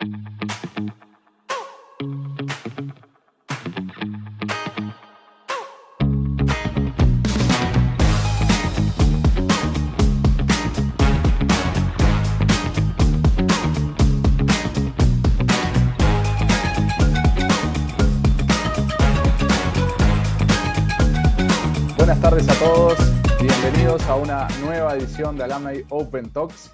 Buenas tardes a todos, bienvenidos a una nueva edición de Alumni Open Talks.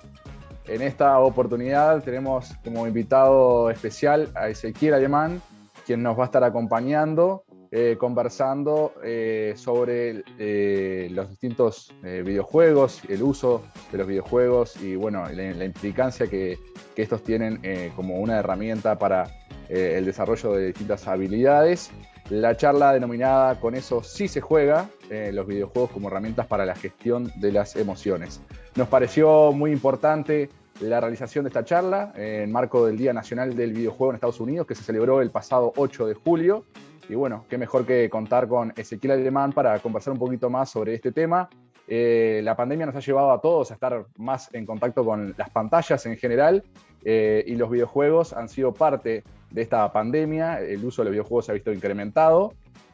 En esta oportunidad tenemos como invitado especial a Ezequiel Alemán, quien nos va a estar acompañando, eh, conversando eh, sobre eh, los distintos videojuegos, el uso de los videojuegos y bueno, la, implicancia que, que, estos tienen como una herramienta para el desarrollo de distintas habilidades la charla denominada Con eso sí se juega, eh, los videojuegos como herramientas para la gestión de las emociones. Nos pareció muy importante la realización de esta charla en marco del Día Nacional del Videojuego en Estados Unidos, que se celebró el pasado 8 de julio. Y bueno, qué mejor que contar con Ezequiel Alemán para conversar un poquito más sobre este tema. Eh, la pandemia nos ha llevado a todos a estar más en contacto con las pantallas en general eh, y los videojuegos han sido parte de esta pandemia, el uso de los videojuegos se ha visto incrementado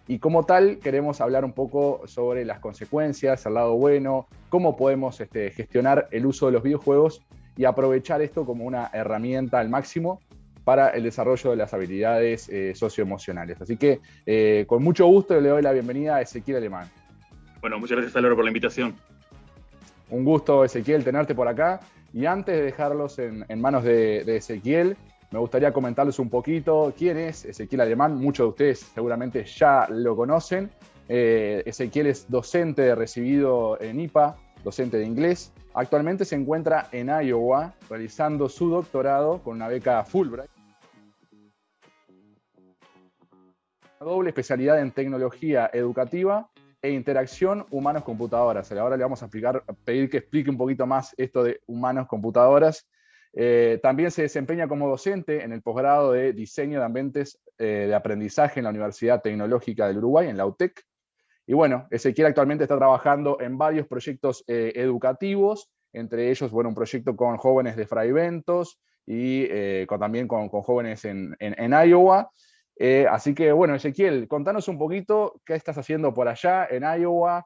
y como tal queremos hablar un poco sobre las consecuencias, el lado bueno, cómo podemos este, gestionar el uso de los videojuegos y aprovechar esto como una herramienta al máximo para el desarrollo de las habilidades eh, socioemocionales. Así que eh, con mucho gusto le doy la bienvenida a Ezequiel Alemán. Bueno, muchas gracias Álvaro por la invitación. Un gusto Ezequiel tenerte por acá y antes de dejarlos en, manos de, de Ezequiel, me gustaría comentarles un poquito quién es Ezequiel Alemán. Muchos de ustedes seguramente ya lo conocen. Eh, Ezequiel es docente recibido en IPA, docente de inglés. Actualmente se encuentra en Iowa realizando su doctorado con una beca Fulbright. Una doble especialidad en tecnología educativa e interacción humanos-computadoras. Ahora le vamos a explicar, pedir que explique un poquito más esto de humanos-computadoras eh, también se desempeña como docente en el posgrado de Diseño de Ambientes eh, de Aprendizaje en la Universidad Tecnológica del Uruguay, en la UTEC. Y bueno, Ezequiel actualmente está trabajando en varios proyectos eh, educativos, entre ellos, bueno, un proyecto con jóvenes de Fraiventos y también con, jóvenes en, Iowa. así que, bueno, Ezequiel, contanos un poquito qué estás haciendo por allá en Iowa,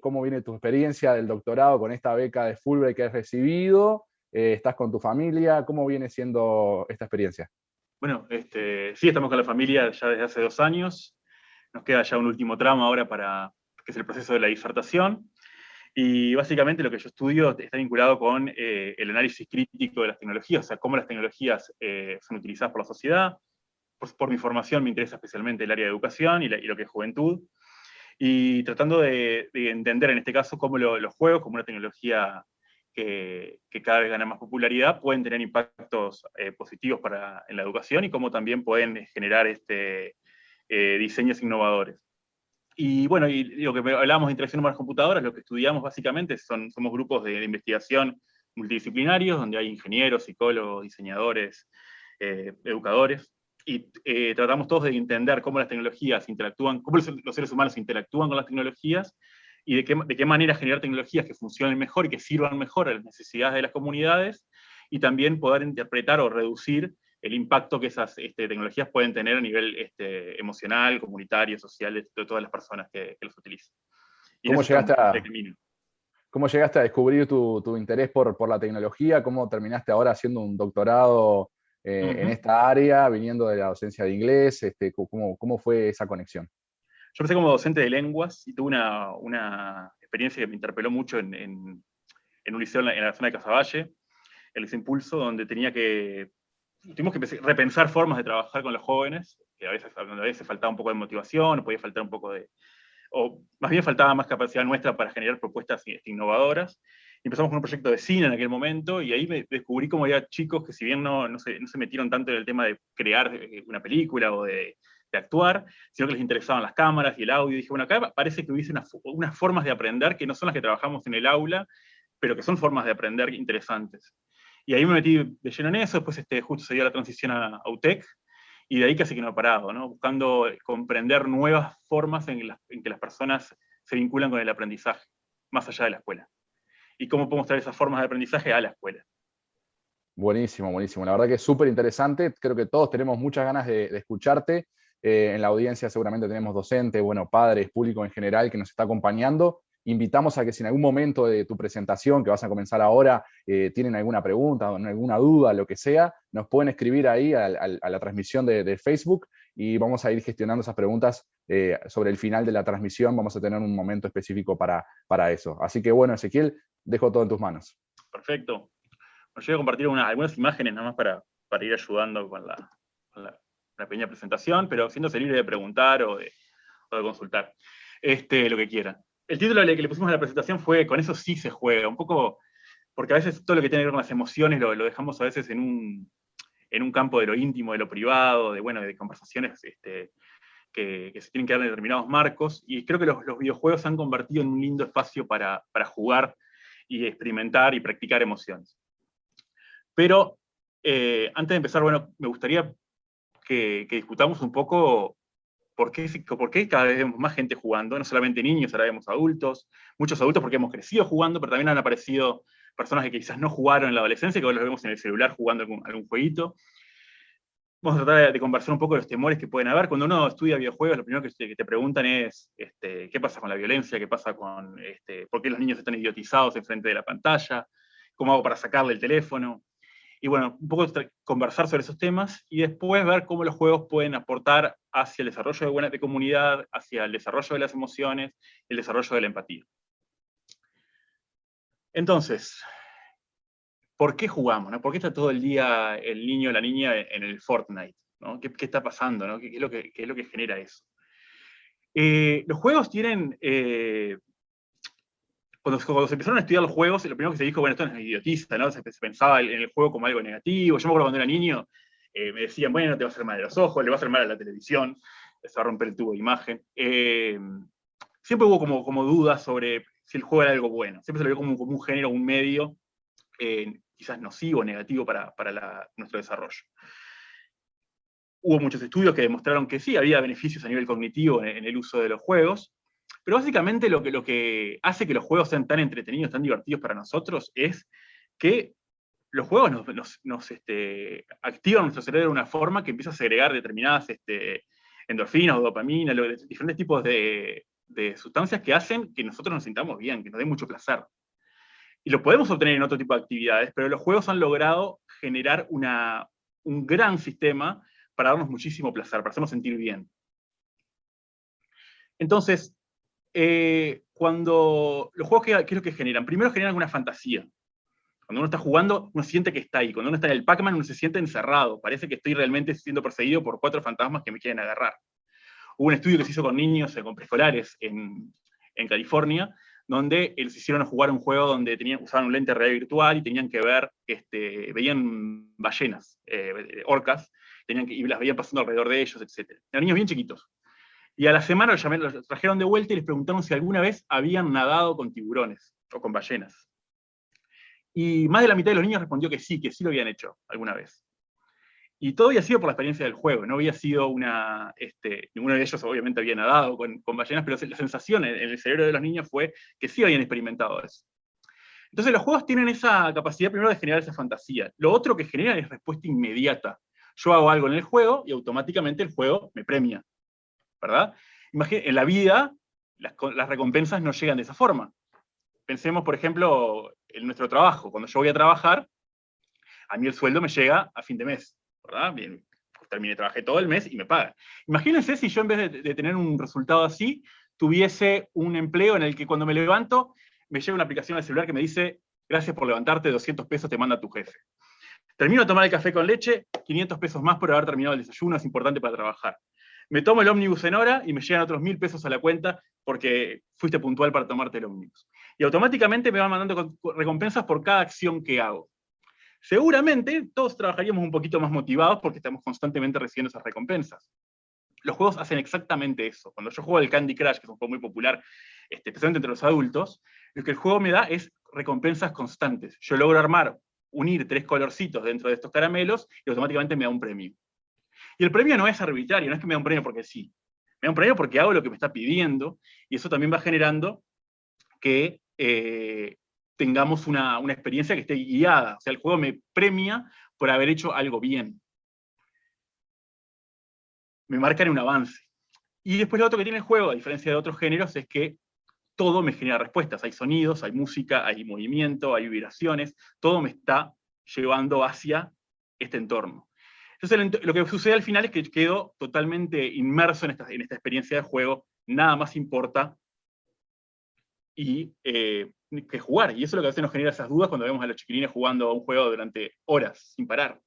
cómo viene tu experiencia del doctorado con esta beca de Fulbright que has recibido, eh, ¿Estás con tu familia? ¿Cómo viene siendo esta experiencia? Bueno, este, sí, estamos con la familia ya desde hace dos años. Nos queda ya un último tramo ahora para, que es el proceso de la disertación. Y básicamente lo que yo estudio está vinculado con eh, el análisis crítico de las tecnologías, o sea, cómo las tecnologías eh, son utilizadas por la sociedad. Por, mi formación me interesa especialmente el área de educación y, lo que es juventud. Y tratando de, entender en este caso cómo los juegos, como una tecnología que, cada vez gana más popularidad, pueden tener impactos eh, positivos para, en la educación y cómo también pueden generar este, eh, diseños innovadores. Y bueno, y lo que hablábamos de interacción las computadoras, lo que estudiamos básicamente son, somos grupos de, investigación multidisciplinarios, donde hay ingenieros, psicólogos, diseñadores, eh, educadores, y tratamos todos de entender cómo las tecnologías interactúan, cómo los seres humanos interactúan con las tecnologías, y de qué, de qué manera generar tecnologías que funcionen mejor y que sirvan mejor a las necesidades de las comunidades, y también poder interpretar o reducir el impacto que esas este, tecnologías pueden tener a nivel este, emocional, comunitario, social, de, todas las personas que, que los utilizan. ¿Cómo llegaste, a, ¿Cómo llegaste a descubrir tu, tu interés por, por, la tecnología? ¿Cómo terminaste ahora haciendo un doctorado eh, en esta área, viniendo de la docencia de inglés? Este, ¿cómo, ¿Cómo fue esa conexión? Yo empecé como docente de lenguas y tuve una, experiencia que me interpeló mucho en, un liceo en la, zona de Casaballe, el liceo Impulso, donde tenía que, tuvimos que repensar formas de trabajar con los jóvenes, que a veces, a veces faltaba un poco de motivación, podía faltar un poco de, o más bien faltaba más capacidad nuestra para generar propuestas innovadoras. Empezamos con un proyecto de cine en aquel momento, y ahí me descubrí como había chicos que si bien no, no, se, no se metieron tanto en el tema de crear eh, una película o de actuar, sino que les interesaban las cámaras y el audio. Y dije, bueno, acá parece que hubiese unas, formas de aprender que no son las que trabajamos en el aula, pero que son formas de aprender interesantes. Y ahí me metí de lleno en eso, después este, justo se dio la transición a, UTEC, y de ahí casi que no he parado, ¿no? buscando comprender nuevas formas en, en, que las personas se vinculan con el aprendizaje, más allá de la escuela. Y cómo podemos traer esas formas de aprendizaje a la escuela. Buenísimo, buenísimo. La verdad que es súper interesante. Creo que todos tenemos muchas ganas de, escucharte. Eh, en la audiencia seguramente tenemos docentes, bueno, padres, público en general que nos está acompañando. Invitamos a que si en algún momento de tu presentación, que vas a comenzar ahora, eh, tienen alguna pregunta alguna duda, lo que sea, nos pueden escribir ahí a, la transmisión de, Facebook y vamos a ir gestionando esas preguntas eh, sobre el final de la transmisión. Vamos a tener un momento específico para, para eso. Así que bueno, Ezequiel, dejo todo en tus manos. Perfecto. Os voy a compartir algunas imágenes nada más para, para ir ayudando con la, pequeña presentación, pero siéndose libre de preguntar o de, consultar este, lo que quieran. El título que le pusimos a la presentación fue Con eso sí se juega, un poco, porque a veces todo lo que tiene que ver con las emociones lo, dejamos a veces en un, en un campo de lo íntimo, de lo privado, de, bueno, de conversaciones este, que, se tienen que dar en determinados marcos, y creo que los, los videojuegos se han convertido en un lindo espacio para, para jugar y experimentar y practicar emociones. Pero eh, antes de empezar, bueno, me gustaría que, discutamos un poco por qué, por qué cada vez vemos más gente jugando, no solamente niños, ahora vemos adultos, muchos adultos porque hemos crecido jugando, pero también han aparecido personas que quizás no jugaron en la adolescencia, que ahora los vemos en el celular jugando algún, jueguito. Vamos a tratar de, conversar un poco de los temores que pueden haber. Cuando uno estudia videojuegos, lo primero que te, preguntan es este, qué pasa con la violencia, qué pasa con este, por qué los niños están idiotizados enfrente de la pantalla, cómo hago para sacarle el teléfono y bueno, un poco conversar sobre esos temas y después ver cómo los juegos pueden aportar hacia el desarrollo de, buena, de comunidad, hacia el desarrollo de las emociones, el desarrollo de la empatía. Entonces, ¿por qué jugamos? ¿Por qué está todo el día el niño o la niña en el Fortnite? ¿Qué, está pasando? ¿Qué, es lo que, es lo que genera eso? Eh, los juegos tienen eh, cuando, se empezaron a estudiar los juegos, lo primero que se dijo, bueno, esto es idiotista, ¿no? Se, pensaba en el juego como algo negativo. Yo me acuerdo cuando era niño, eh, me decían, bueno, te va a hacer mal de los ojos, le va a hacer mal a la televisión, se va a romper el tubo de imagen. Eh, siempre hubo como, dudas sobre si el juego era algo bueno. Siempre se lo vio como, un género, un medio, eh, quizás nocivo, negativo para nuestro desarrollo. Hubo muchos estudios que demostraron que sí, había beneficios a nivel cognitivo en el uso de los juegos, pero básicamente lo que, hace que los juegos sean tan entretenidos, tan divertidos para nosotros, es que los juegos nos, este, activan nuestro cerebro de una forma que empieza a segregar determinadas este, endorfinas dopamina, diferentes tipos de, sustancias que hacen que nosotros nos sintamos bien, que nos dé mucho placer. Y lo podemos obtener en otro tipo de actividades, pero los juegos han logrado generar un gran sistema para darnos muchísimo placer, para hacernos sentir bien. Entonces, eh, cuando los juegos, ¿qué, es lo que generan? Primero generan una fantasía. Cuando uno está jugando, uno siente que está ahí. Cuando uno está en el Pac-Man, uno se siente encerrado. Parece que estoy realmente siendo perseguido por cuatro fantasmas que me quieren agarrar. Hubo un estudio que se hizo con niños, eh, con preescolares en, California, donde les hicieron jugar un juego donde tenían, usaban un lente real virtual y tenían que ver, este, veían ballenas, eh, orcas, tenían que, y las veían pasando alrededor de ellos, etc. Eran niños bien chiquitos. Y a la semana los, trajeron de vuelta y les preguntaron si alguna vez habían nadado con tiburones o con ballenas. Y más de la mitad de los niños respondió que sí, que sí lo habían hecho alguna vez. Y todo había sido por la experiencia del juego, no había sido una... Este, ninguno de ellos obviamente había nadado con, ballenas, pero la sensación en, el cerebro de los niños fue que sí habían experimentado eso. Entonces los juegos tienen esa capacidad primero de generar esa fantasía. Lo otro que generan es respuesta inmediata. Yo hago algo en el juego y automáticamente el juego me premia. ¿Verdad? en la vida, las, recompensas no llegan de esa forma. Pensemos, por ejemplo, en nuestro trabajo. Cuando yo voy a trabajar, a mí el sueldo me llega a fin de mes. Bien, terminé, trabajé todo el mes y me pagan. Imagínense si yo en vez de, tener un resultado así, tuviese un empleo en el que cuando me levanto, me llega una aplicación al celular que me dice, gracias por levantarte, 200 pesos te manda tu jefe. Termino de tomar el café con leche, 500 pesos más por haber terminado el desayuno, es importante para trabajar me tomo el ómnibus en hora y me llegan otros mil pesos a la cuenta porque fuiste puntual para tomarte el ómnibus. Y automáticamente me van mandando recompensas por cada acción que hago. Seguramente todos trabajaríamos un poquito más motivados porque estamos constantemente recibiendo esas recompensas. Los juegos hacen exactamente eso. Cuando yo juego al Candy Crush, que es un juego muy popular, este, especialmente entre los adultos, lo que el juego me da es recompensas constantes. Yo logro armar, unir tres colorcitos dentro de estos caramelos y automáticamente me da un premio. Y el premio no es arbitrario, no es que me da un premio porque sí. Me da un premio porque hago lo que me está pidiendo, y eso también va generando que eh, tengamos una, una experiencia que esté guiada. O sea, el juego me premia por haber hecho algo bien. Me marcan un avance. Y después lo otro que tiene el juego, a diferencia de otros géneros, es que todo me genera respuestas. Hay sonidos, hay música, hay movimiento, hay vibraciones, todo me está llevando hacia este entorno. Entonces lo que sucede al final es que quedo totalmente inmerso en esta, en esta experiencia de juego, nada más importa y, eh, que jugar. Y eso es lo que a veces nos genera esas dudas cuando vemos a los chiquilines jugando a un juego durante horas, sin parar.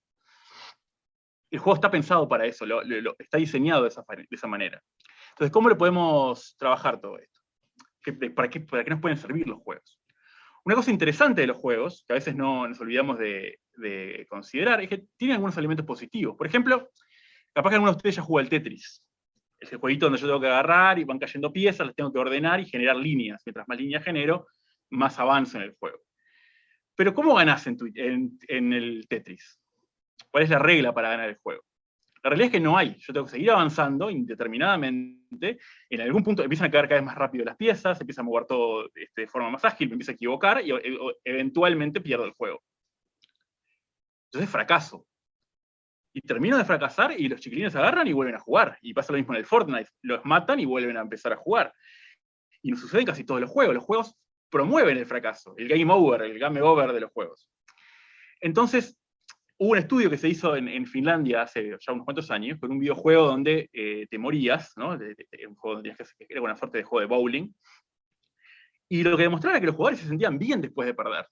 El juego está pensado para eso, está diseñado de esa, manera. Entonces, ¿cómo lo podemos trabajar todo esto? ¿Para qué nos pueden servir los juegos? Una cosa interesante de los juegos, que a veces no nos olvidamos de, considerar, es que tienen algunos elementos positivos. Por ejemplo, capaz que algunos de ustedes ya jugó al Tetris. Es el jueguito donde yo tengo que agarrar y van cayendo piezas, las tengo que ordenar y generar líneas. Mientras más líneas genero, más avanzo en el juego. Pero ¿cómo ganas en, en el Tetris? ¿Cuál es la regla para ganar el juego? La realidad es que no hay. Yo tengo que seguir avanzando indeterminadamente. En algún punto empiezan a caer cada vez más rápido las piezas, empieza a mover todo este, de forma más ágil, me empiezo a equivocar y e, eventualmente pierdo el juego. Entonces fracaso. Y termino de fracasar y los chiquilines agarran y vuelven a jugar. Y pasa lo mismo en el Fortnite. Los matan y vuelven a empezar a jugar. Y nos sucede en casi todos los juegos. Los juegos promueven el fracaso, el game over, el game over de los juegos. Entonces, Hubo un estudio que se hizo en, Finlandia hace ya unos cuantos años, con un videojuego donde eh, te morías, ¿no? un juego donde tenías que una de juego de bowling, y lo que demostraba era que los jugadores se sentían bien después de perder.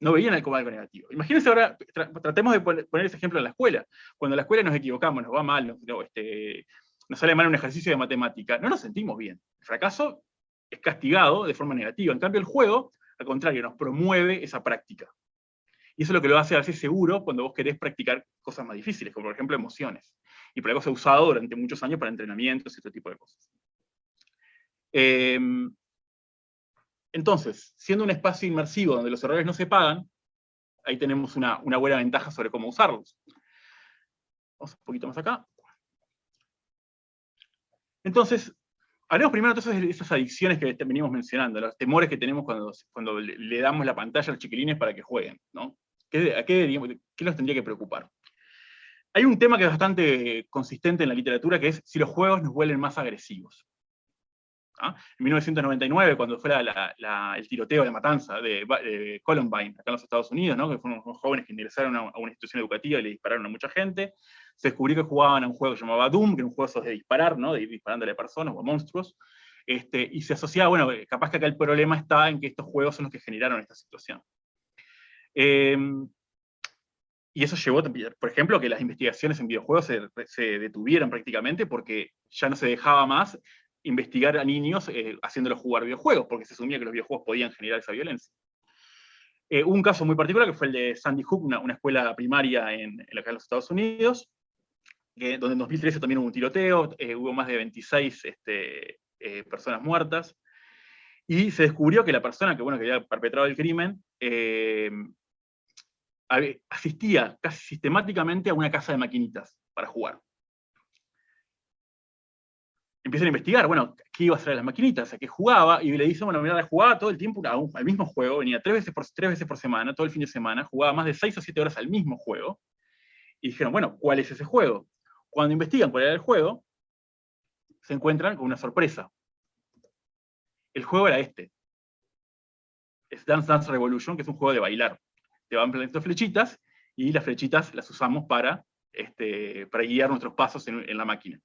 No veían el como negativo. Imagínense ahora, tratemos de poner, ese ejemplo en la escuela. Cuando en la escuela nos equivocamos, nos va mal, nos, este, nos sale mal un ejercicio de matemática, no nos sentimos bien. El fracaso es castigado de forma negativa. En cambio, el juego, al contrario, nos promueve esa práctica. Y eso es lo que lo hace así seguro cuando vos querés practicar cosas más difíciles, como por ejemplo emociones. Y por algo se ha usado durante muchos años para entrenamientos y este tipo de cosas. Em, entonces, siendo un espacio inmersivo donde los errores no se pagan, ahí tenemos una, una buena ventaja sobre cómo usarlos. Vamos un poquito más acá. Entonces, hablemos primero entonces de esas adicciones que venimos mencionando, los temores que tenemos cuando, cuando le damos la pantalla a los chiquilines para que jueguen. ¿no? ¿Qué, qué, nos tendría que preocupar? Hay un tema que es bastante consistente en la literatura, que es si los juegos nos vuelven más agresivos. ¿Ah? En 1999, cuando fue el tiroteo, la matanza de, Columbine, acá en los Estados Unidos, que fueron unos jóvenes que ingresaron a, una institución educativa y le dispararon a mucha gente, se descubrió que jugaban a un juego que se llamaba Doom, que era un juego de disparar, ¿no? de ir disparándole a personas o a monstruos, este, y se asociaba, bueno, capaz que acá el problema está en que estos juegos son los que generaron esta situación. Em, y eso llevó, por ejemplo, que las investigaciones en videojuegos se, detuvieran prácticamente porque ya no se dejaba más investigar a niños eh, haciéndolos jugar videojuegos, porque se asumía que los videojuegos podían generar esa violencia. Eh, un caso muy particular que fue el de Sandy Hook, una, escuela primaria en, en, los Estados Unidos, donde en 2013 también hubo un tiroteo, eh, hubo más de 26 este, personas muertas, y se descubrió que la persona que, bueno, que había perpetrado el crimen asistía casi sistemáticamente a una casa de maquinitas para jugar. Empiezan a investigar, bueno, qué iba a hacer a las maquinitas, a qué jugaba, y le dicen, bueno, mira, jugaba todo el tiempo al mismo juego, venía tres veces, por, tres veces por semana, todo el fin de semana, jugaba más de seis o siete horas al mismo juego, y dijeron, bueno, ¿cuál es ese juego? Cuando investigan cuál era el juego, se encuentran con una sorpresa. El juego era este. Es Dance Dance Revolution, que es un juego de bailar te van poniendo flechitas, y las flechitas las usamos para, este, guiar nuestros pasos en, la máquina.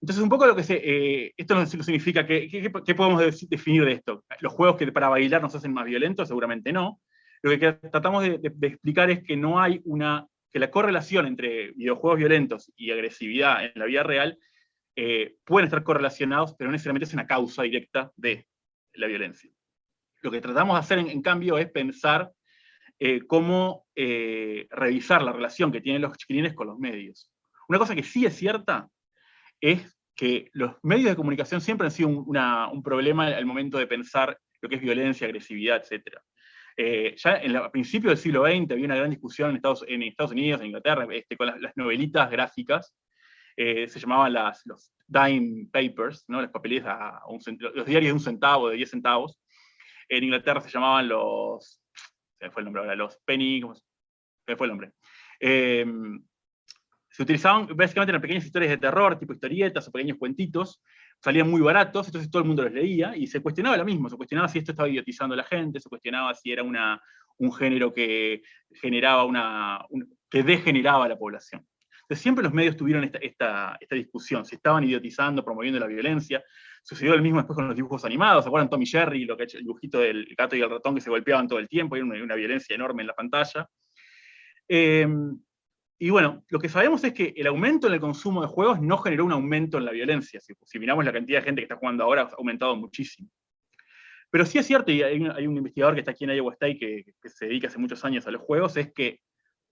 Entonces, un poco lo que se, eh, esto no significa, que, ¿qué podemos definir de esto? ¿Los juegos que para bailar nos hacen más violentos? Seguramente no. Lo que tratamos de, explicar es que no hay una, que la correlación entre videojuegos violentos y agresividad en la vida real eh, pueden estar correlacionados, pero no necesariamente es una causa directa de la violencia. Lo que tratamos de hacer, en cambio, es pensar eh, cómo eh, revisar la relación que tienen los chiquilines con los medios. Una cosa que sí es cierta es que los medios de comunicación siempre han sido un, problema al momento de pensar lo que es violencia, agresividad, etc. Eh, ya en a principios del siglo XX había una gran discusión en Estados, Unidos, en Inglaterra, este, con las, novelitas gráficas, se llamaban los dime papers, ¿no? los papeles a, los diarios de un centavo, de 10 centavos, en Inglaterra se llamaban los, se fue el nombre ahora, los penny, se fue el nombre. Em, se utilizaban básicamente en pequeñas historias de terror, tipo historietas o pequeños cuentitos, salían muy baratos, entonces todo el mundo los leía, y se cuestionaba lo mismo, se cuestionaba si esto estaba idiotizando a la gente, se cuestionaba si era un género que generaba una, que degeneraba a la población. Siempre los medios tuvieron esta, esta, esta, discusión, si estaban idiotizando, promoviendo la violencia. Sucedió lo mismo después con los dibujos animados, ¿se acuerdan Tommy Jerry, lo que el dibujito del gato y el ratón que se golpeaban todo el tiempo, y una, una violencia enorme en la pantalla. Eh, y bueno, lo que sabemos es que el aumento en el consumo de juegos no generó un aumento en la violencia. Si, miramos la cantidad de gente que está jugando ahora, ha aumentado muchísimo. Pero sí es cierto, y hay un, investigador que está aquí en Iowa State que, se dedica hace muchos años a los juegos, es que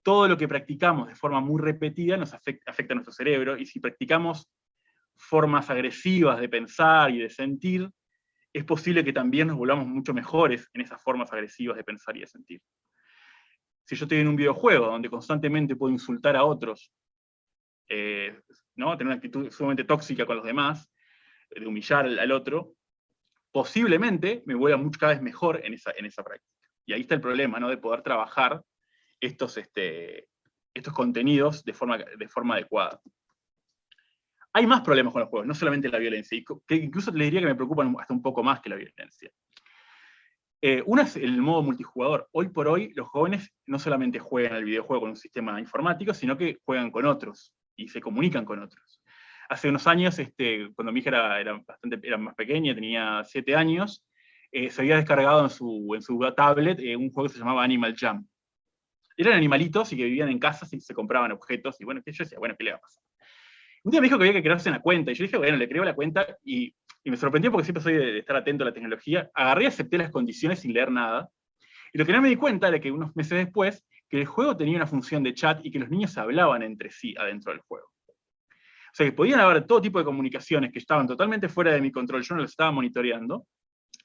todo lo que practicamos de forma muy repetida nos afecta, a nuestro cerebro, y si practicamos formas agresivas de pensar y de sentir, es posible que también nos volvamos mucho mejores en esas formas agresivas de pensar y de sentir si yo estoy en un videojuego donde constantemente puedo insultar a otros, eh, ¿no? tener una actitud sumamente tóxica con los demás, de humillar al, otro, posiblemente me vuelva mucho, cada vez mejor en esa, en esa práctica. Y ahí está el problema, ¿no? de poder trabajar estos, este, estos contenidos de forma, de forma adecuada. Hay más problemas con los juegos, no solamente la violencia, que incluso les diría que me preocupan hasta un poco más que la violencia. Eh, una es el modo multijugador. Hoy por hoy los jóvenes no solamente juegan al videojuego con un sistema informático, sino que juegan con otros y se comunican con otros. Hace unos años, este, cuando mi hija era, bastante, era más pequeña, tenía 7 años, eh, se había descargado en su, en su tablet eh, un juego que se llamaba Animal Jam. Eran animalitos y que vivían en casas y se compraban objetos, y bueno, yo decía, bueno, ¿qué le va a pasar? Un día me dijo que había que crearse una cuenta, y yo dije, bueno, le creo la cuenta, y me sorprendió porque siempre soy de, estar atento a la tecnología, agarré y acepté las condiciones sin leer nada, y lo que no me di cuenta era que unos meses después, que el juego tenía una función de chat y que los niños hablaban entre sí adentro del juego. O sea que podían haber todo tipo de comunicaciones que estaban totalmente fuera de mi control, yo no las estaba monitoreando,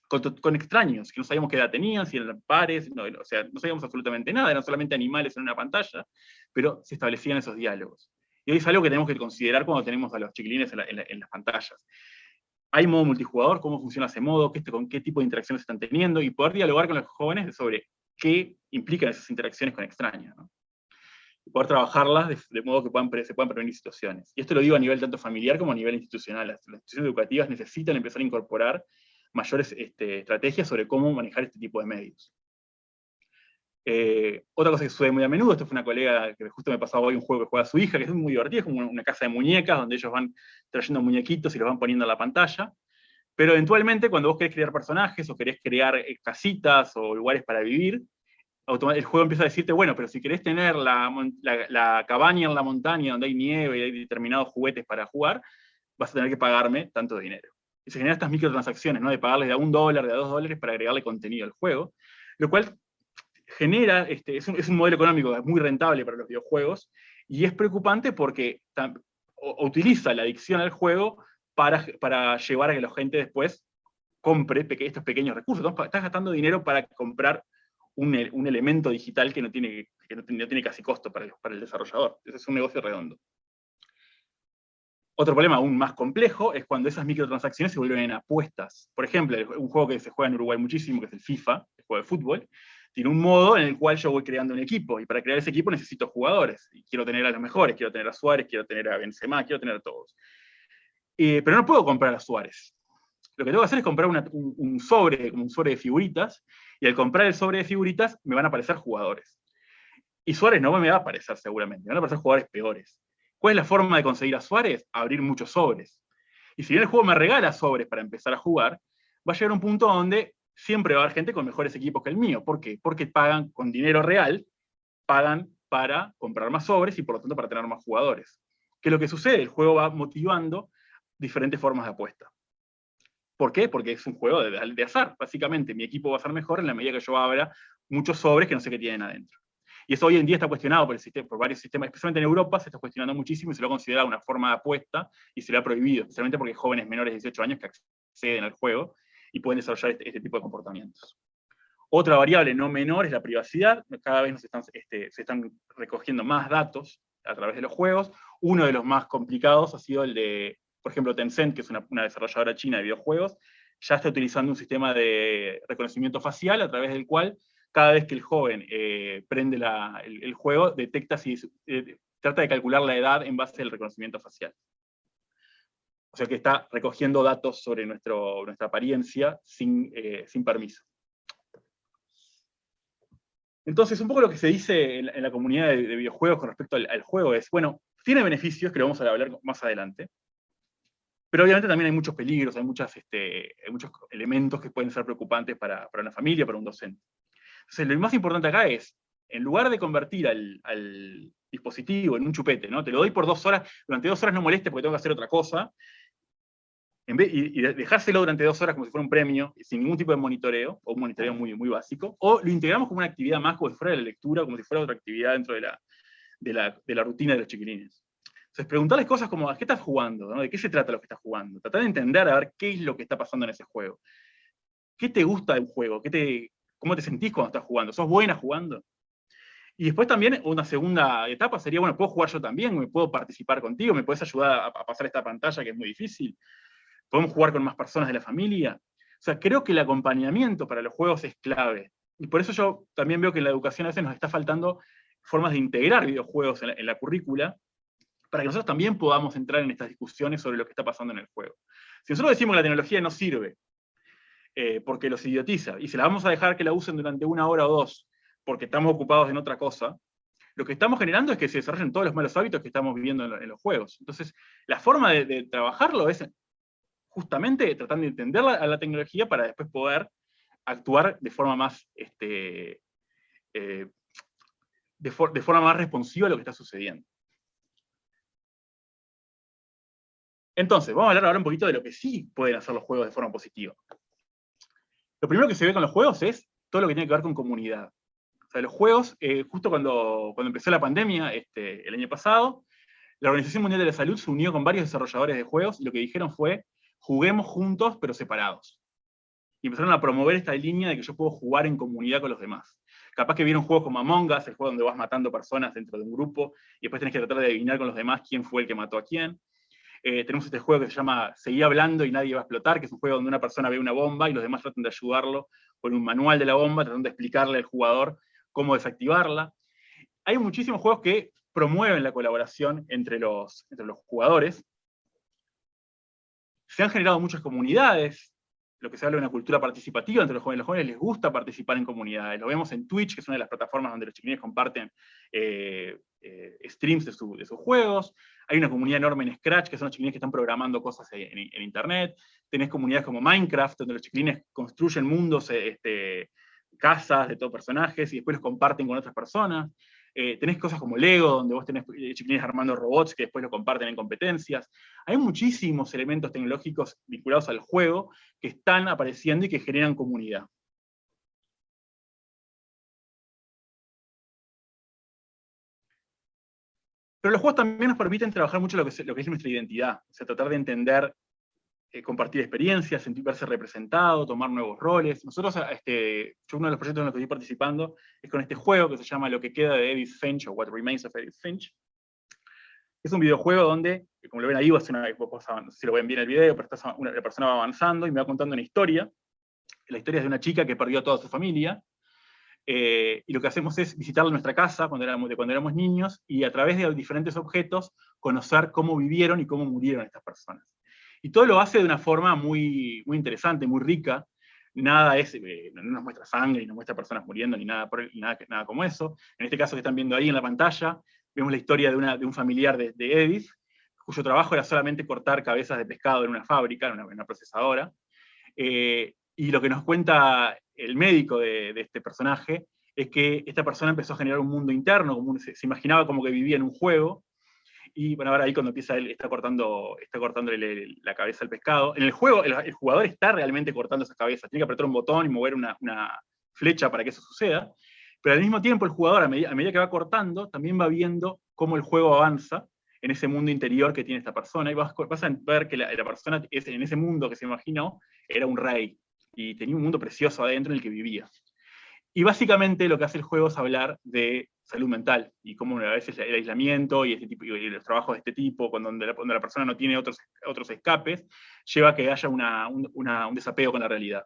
con, extraños, que no sabíamos qué edad tenían, si eran pares, no, o sea, no sabíamos absolutamente nada, eran solamente animales en una pantalla, pero se establecían esos diálogos. Y hoy es algo que tenemos que considerar cuando tenemos a los chiquilines en las pantallas hay modo multijugador, cómo funciona ese modo, qué, con qué tipo de interacciones están teniendo, y poder dialogar con los jóvenes sobre qué implican esas interacciones con extraños. Y poder trabajarlas de, modo que puedan, se puedan prevenir situaciones. Y esto lo digo a nivel tanto familiar como a nivel institucional. Las, instituciones educativas necesitan empezar a incorporar mayores este, estrategias sobre cómo manejar este tipo de medios. Eh, otra cosa que sucede muy a menudo, esto fue una colega que justo me pasaba hoy un juego que juega su hija, que es muy divertido, es como una casa de muñecas, donde ellos van trayendo muñequitos y los van poniendo en la pantalla, pero eventualmente cuando vos querés crear personajes, o querés crear eh, casitas, o lugares para vivir, el juego empieza a decirte, bueno, pero si querés tener la, cabaña en la montaña donde hay nieve y hay determinados juguetes para jugar, vas a tener que pagarme tanto dinero. Y se generan estas microtransacciones, ¿no? de pagarles de a un dólar, de a dos dólares para agregarle contenido al juego, lo cual genera, este, es, un, modelo económico muy rentable para los videojuegos, y es preocupante porque utiliza la adicción al juego para, llevar a que la gente después compre estos pequeños recursos. Estás gastando dinero para comprar un, un elemento digital que no tiene, que no casi costo para el, para el desarrollador. Ese es un negocio redondo. Otro problema aún más complejo es cuando esas microtransacciones se vuelven en apuestas. Por ejemplo, un juego que se juega en Uruguay muchísimo, que es el FIFA, el juego de fútbol, tiene un modo en el cual yo voy creando un equipo, y para crear ese equipo necesito jugadores, y quiero tener a los mejores, quiero tener a Suárez, quiero tener a Benzema, quiero tener a todos. Eh, pero no puedo comprar a Suárez. Lo que tengo que hacer es comprar un, sobre, como un sobre de figuritas, y al comprar el sobre de figuritas me van a aparecer jugadores. Y Suárez no me va a aparecer seguramente, me van a aparecer jugadores peores. ¿Cuál es la forma de conseguir a Suárez? Abrir muchos sobres. Y si bien el juego me regala sobres para empezar a jugar, va a llegar un punto donde siempre va a haber gente con mejores equipos que el mío. ¿Por qué? Porque pagan con dinero real, pagan para comprar más sobres y por lo tanto para tener más jugadores. ¿Qué es lo que sucede? El juego va motivando diferentes formas de apuesta. ¿Por qué? Porque es un juego de, azar. Básicamente, mi equipo va a ser mejor en la medida que yo abra muchos sobres que no sé qué tienen adentro. Y eso hoy en día está cuestionado por, el sistema, por varios sistemas, especialmente en Europa, se está cuestionando muchísimo y se lo ha considerado una forma de apuesta y se lo ha prohibido, especialmente porque hay jóvenes menores de 18 años que acceden al juego y pueden desarrollar este, este, tipo de comportamientos. Otra variable no menor es la privacidad. Cada vez este, se están recogiendo más datos a través de los juegos. Uno de los más complicados ha sido el de, por ejemplo, Tencent, que es una, desarrolladora china de videojuegos, ya está utilizando un sistema de reconocimiento facial a través del cual cada vez que el joven eh, prende el, juego, detecta si eh, trata de calcular la edad en base al reconocimiento facial. O sea que está recogiendo datos sobre nuestra apariencia sin, eh, sin permiso. Entonces, un poco lo que se dice en la, comunidad de, videojuegos con respecto al, juego es, bueno, tiene beneficios, que lo vamos a hablar más adelante, pero obviamente también hay muchos peligros, hay, este, muchos elementos que pueden ser preocupantes para, una familia, para un docente. Entonces, lo más importante acá es, en lugar de convertir al, dispositivo en un chupete, ¿no? Te lo doy por dos horas, durante dos horas no moleste porque tengo que hacer otra cosa, y, dejárselo durante dos horas como si fuera un premio, sin ningún tipo de monitoreo, o un monitoreo muy, muy básico, o lo integramos como una actividad más, como si fuera la lectura, como si fuera otra actividad dentro de la, de la, de la rutina de los chiquilines. Entonces, preguntarles cosas como, ¿qué estás jugando? ¿De qué se trata lo que estás jugando? Tratar de entender, a ver qué es lo que está pasando en ese juego. ¿Qué te gusta del juego? ¿Qué te, ¿Cómo te sentís cuando estás jugando? ¿Sos buena jugando? Y después también una segunda etapa sería, bueno, ¿puedo jugar yo también? ¿Me puedo participar contigo? ¿Me puedes ayudar a pasar esta pantalla que es muy difícil? podemos jugar con más personas de la familia. O sea, creo que el acompañamiento para los juegos es clave. Y por eso yo también veo que en la educación a veces nos está faltando formas de integrar videojuegos en la, currícula, para que nosotros también podamos entrar en estas discusiones sobre lo que está pasando en el juego. Si nosotros decimos que la tecnología no sirve, eh, porque los idiotiza, y se la vamos a dejar que la usen durante una hora o dos, porque estamos ocupados en otra cosa, lo que estamos generando es que se desarrollen todos los malos hábitos que estamos viviendo en, los juegos. Entonces, la forma de, de trabajarlo es justamente tratando de entender a la tecnología para después poder actuar de forma más, este, eh, de, forma más responsiva a lo que está sucediendo. Entonces, vamos a hablar ahora un poquito de lo que sí pueden hacer los juegos de forma positiva. Lo primero que se ve con los juegos es todo lo que tiene que ver con comunidad. O sea, los juegos, eh, justo cuando, empezó la pandemia, este, el año pasado, la Organización Mundial de la Salud se unió con varios desarrolladores de juegos y lo que dijeron fue, juguemos juntos pero separados. Y empezaron a promover esta línea de que yo puedo jugar en comunidad con los demás. Capaz que vieron juegos como Among Us, el juego donde vas matando personas dentro de un grupo, y después tenés que tratar de adivinar con los demás quién fue el que mató a quién. Eh, tenemos este juego que se llama Seguí hablando y nadie va a explotar, que es un juego donde una persona ve una bomba y los demás tratan de ayudarlo con un manual de la bomba, tratando de explicarle al jugador cómo desactivarla. Hay muchísimos juegos que promueven la colaboración entre los, entre los jugadores, se han generado muchas comunidades, lo que se habla de una cultura participativa entre los jóvenes. Los jóvenes les gusta participar en comunidades. Lo vemos en Twitch, que es una de las plataformas donde los chiquilines comparten eh, eh, streams de, sus juegos. Hay una comunidad enorme en Scratch, que son los chiquilines que están programando cosas en, Internet. Tenés comunidades como Minecraft, donde los chiquilines construyen mundos, este, casas de todos personajes, y después los comparten con otras personas. Eh, tenés cosas como Lego, donde vos tenés eh, chiquilines armando robots que después lo comparten en competencias. Hay muchísimos elementos tecnológicos vinculados al juego que están apareciendo y que generan comunidad. Pero los juegos también nos permiten trabajar mucho lo que, es, nuestra identidad, o sea, tratar de entender eh, compartir experiencias, sentir verse representado, tomar nuevos roles. Nosotros, este, yo uno de los proyectos en los que estoy participando es con este juego que se llama Lo que queda de Edith Finch, o What Remains of Edith Finch. Es un videojuego donde, como lo ven ahí, una, no sé si lo ven bien el video, pero una, la persona va avanzando y me va contando una historia. La historia es de una chica que perdió a toda su familia, eh, y lo que hacemos es visitarla en nuestra casa cuando éramos, de cuando éramos niños, y a través de diferentes objetos conocer cómo vivieron y cómo murieron estas personas. Y todo lo hace de una forma muy, muy interesante, muy rica. Nada es, eh, no nos muestra sangre, ni nos muestra personas muriendo, ni nada, nada, nada como eso. En este caso que están viendo ahí en la pantalla, vemos la historia de, una, de un familiar de, Edith, cuyo trabajo era solamente cortar cabezas de pescado en una fábrica, en una, procesadora. Eh, y lo que nos cuenta el médico de, este personaje es que esta persona empezó a generar un mundo interno, como se, imaginaba como que vivía en un juego, y bueno, ahora ahí cuando empieza él, está cortando, está cortando la cabeza al pescado. En el juego, el, jugador está realmente cortando esa cabeza, tiene que apretar un botón y mover una, flecha para que eso suceda, pero al mismo tiempo el jugador, a medida, que va cortando, también va viendo cómo el juego avanza en ese mundo interior que tiene esta persona, y vas, a ver que la, persona en ese mundo que se imaginó era un rey, y tenía un mundo precioso adentro en el que vivía. Y básicamente lo que hace el juego es hablar de salud mental y cómo a veces el aislamiento y, este tipo, y los trabajos de este tipo, cuando la, la persona no tiene otros, otros escapes, lleva a que haya una, un desapego con la realidad.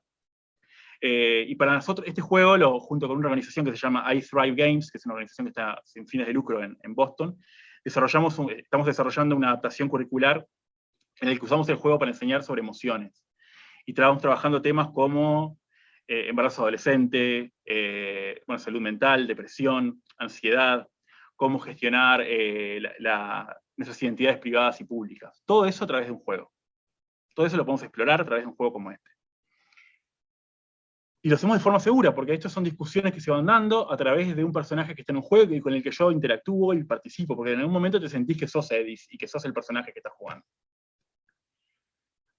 Eh, y para nosotros, este juego, junto con una organización que se llama I Thrive Games, que es una organización que está sin fines de lucro en, Boston, desarrollamos estamos desarrollando una adaptación curricular en el que usamos el juego para enseñar sobre emociones. Y estamos trabajando temas como eh, embarazo adolescente, eh, bueno, salud mental, depresión, ansiedad, cómo gestionar eh, nuestras identidades privadas y públicas. Todo eso a través de un juego. Todo eso lo podemos explorar a través de un juego como este. Y lo hacemos de forma segura, porque estas son discusiones que se van dando a través de un personaje que está en un juego y con el que yo interactúo y participo, porque en algún momento te sentís que sos Edis y que sos el personaje que estás jugando.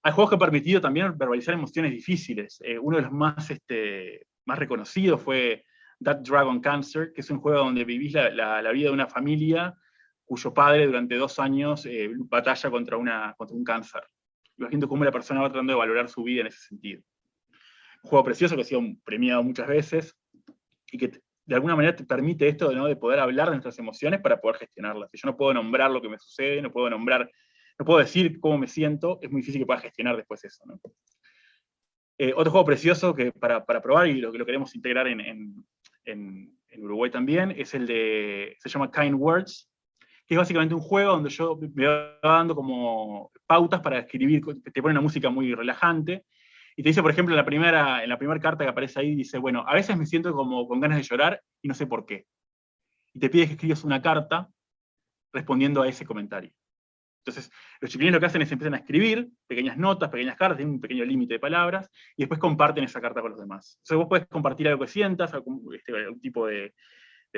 Hay juegos que han permitido también verbalizar emociones difíciles. Eh, uno de los más, este, más reconocidos fue That Dragon Cancer, que es un juego donde vivís la, la, vida de una familia cuyo padre durante dos años eh, batalla contra, una, contra un cáncer. Viendo cómo la persona va tratando de valorar su vida en ese sentido. Un juego precioso que ha sido premiado muchas veces y que de alguna manera te permite esto ¿no? de poder hablar de nuestras emociones para poder gestionarlas. Si yo no puedo nombrar lo que me sucede, no puedo nombrar no puedo decir cómo me siento, es muy difícil que pueda gestionar después eso. Eh, otro juego precioso que para, probar y lo que lo queremos integrar en, Uruguay también es el de, se llama Kind Words, que es básicamente un juego donde yo me voy dando como pautas para escribir, te pone una música muy relajante, y te dice, por ejemplo, en la primera, en la primera carta que aparece ahí, dice, bueno, a veces me siento como con ganas de llorar y no sé por qué. Y te pide que escribas una carta respondiendo a ese comentario. Entonces, los chiquilines lo que hacen es empiezan a escribir pequeñas notas, pequeñas cartas, tienen un pequeño límite de palabras, y después comparten esa carta con los demás. Entonces vos puedes compartir algo que sientas, algún, este, tipo de,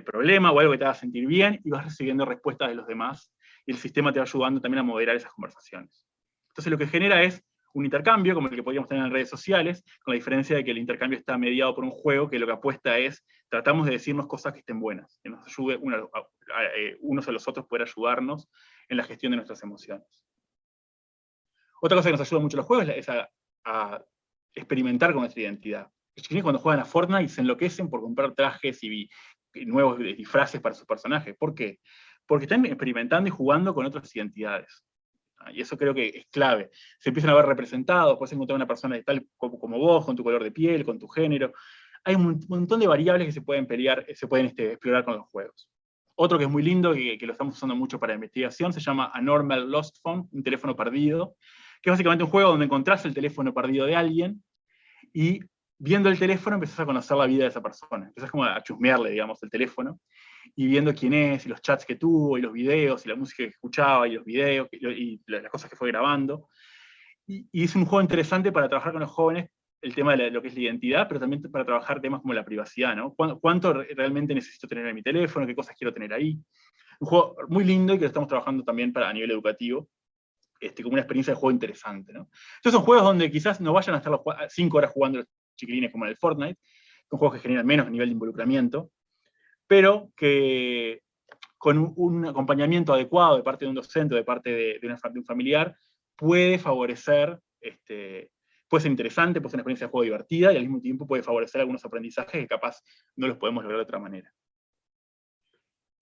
problema o algo que te haga sentir bien, y vas recibiendo respuestas de los demás, y el sistema te va ayudando también a moderar esas conversaciones. Entonces lo que genera es un intercambio, como el que podríamos tener en redes sociales, con la diferencia de que el intercambio está mediado por un juego que lo que apuesta es, tratamos de decirnos cosas que estén buenas, que nos ayude eh, unos a los otros poder ayudarnos en la gestión de nuestras emociones. Otra cosa que nos ayuda mucho los juegos es a, experimentar con nuestra identidad. Los chiquilines cuando juegan a Fortnite se enloquecen por comprar trajes y, nuevos disfraces para sus personajes. ¿Por qué? Porque están experimentando y jugando con otras identidades. Ah, y eso creo que es clave. Se empiezan a ver representados, puedes encontrar una persona tal como, vos, con tu color de piel, con tu género. Hay un montón de variables que se pueden pelear, se pueden este, explorar con los juegos. Otro que es muy lindo, que lo estamos usando mucho para investigación, se llama A Normal Lost Phone, un teléfono perdido, que es básicamente un juego donde encontrás el teléfono perdido de alguien, y viendo el teléfono empezás a conocer la vida de esa persona. Empezás como a chusmearle, digamos, el teléfono, y viendo quién es, y los chats que tuvo, y los videos, y la música que escuchaba, y los videos, y, las cosas que fue grabando. Y, es un juego interesante para trabajar con los jóvenes el tema de lo que es la identidad, pero también para trabajar temas como la privacidad, ¿no? ¿Cuánto, realmente necesito tener en mi teléfono? ¿Qué cosas quiero tener ahí? Un juego muy lindo y que estamos trabajando también para, a nivel educativo, este, como una experiencia de juego interesante, ¿no? Estos son juegos donde quizás no vayan a estar 5 horas jugando los chiquilines como en el Fortnite, son juegos que generan menos nivel de involucramiento, pero que con un, acompañamiento adecuado de parte de un docente o de parte de, de, un familiar, puede favorecer este, puede ser interesante, puede ser una experiencia de juego divertida y al mismo tiempo puede favorecer algunos aprendizajes que capaz no los podemos lograr de otra manera.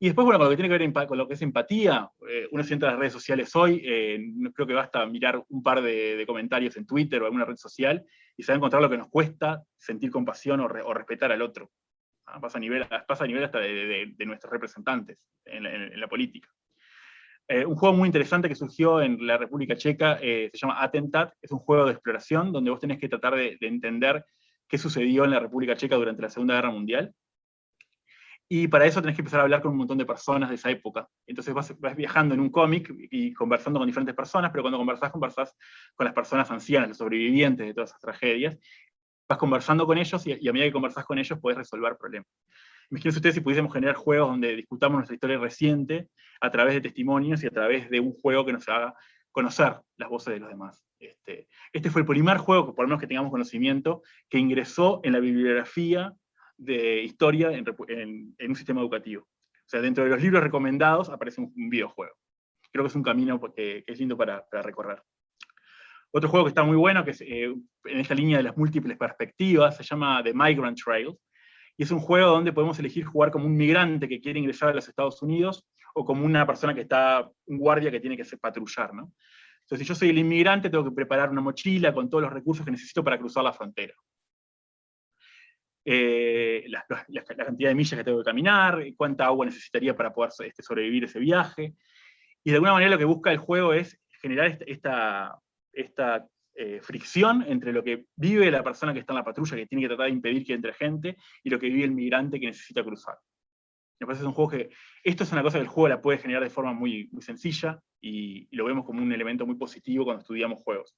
Y después, bueno, con lo que tiene que ver con lo que es empatía, eh, uno se las redes sociales hoy, eh, creo que basta mirar un par de, comentarios en Twitter o alguna red social y se va a encontrar lo que nos cuesta sentir compasión o, respetar al otro. Ah, pasa a nivel hasta de, nuestros representantes en la política. Eh, un juego muy interesante que surgió en la República Checa eh, se llama Attentat, es un juego de exploración donde vos tenés que tratar de, entender qué sucedió en la República Checa durante la Segunda Guerra Mundial. Y para eso tenés que empezar a hablar con un montón de personas de esa época. Entonces vas, viajando en un cómic y conversando con diferentes personas, pero cuando conversás, conversás con las personas ancianas, los sobrevivientes de todas esas tragedias. Vas conversando con ellos y, y a medida que conversás con ellos podés resolver problemas. Imagínense ustedes si pudiésemos generar juegos donde discutamos nuestra historia reciente a través de testimonios y a través de un juego que nos haga conocer las voces de los demás. Este, este fue el primer juego, por lo menos que tengamos conocimiento, que ingresó en la bibliografía de historia en, un sistema educativo. O sea, dentro de los libros recomendados aparece un, videojuego. Creo que es un camino que, es lindo para, recorrer. Otro juego que está muy bueno, que es eh, en esta línea de las múltiples perspectivas, se llama The Migrant Trail, y es un juego donde podemos elegir jugar como un migrante que quiere ingresar a los Estados Unidos, o como una persona que está, un guardia que tiene que patrullar, ¿no? Entonces, si yo soy el inmigrante, tengo que preparar una mochila con todos los recursos que necesito para cruzar la frontera. Eh, la, cantidad de millas que tengo que caminar, cuánta agua necesitaría para poder este, sobrevivir ese viaje. Y de alguna manera lo que busca el juego es generar esta, esta, eh, fricción entre lo que vive la persona que está en la patrulla, que tiene que tratar de impedir que entre gente, y lo que vive el migrante que necesita cruzar. Me parece que es un juego que, esto es una cosa que el juego la puede generar de forma muy, muy sencilla, y, lo vemos como un elemento muy positivo cuando estudiamos juegos.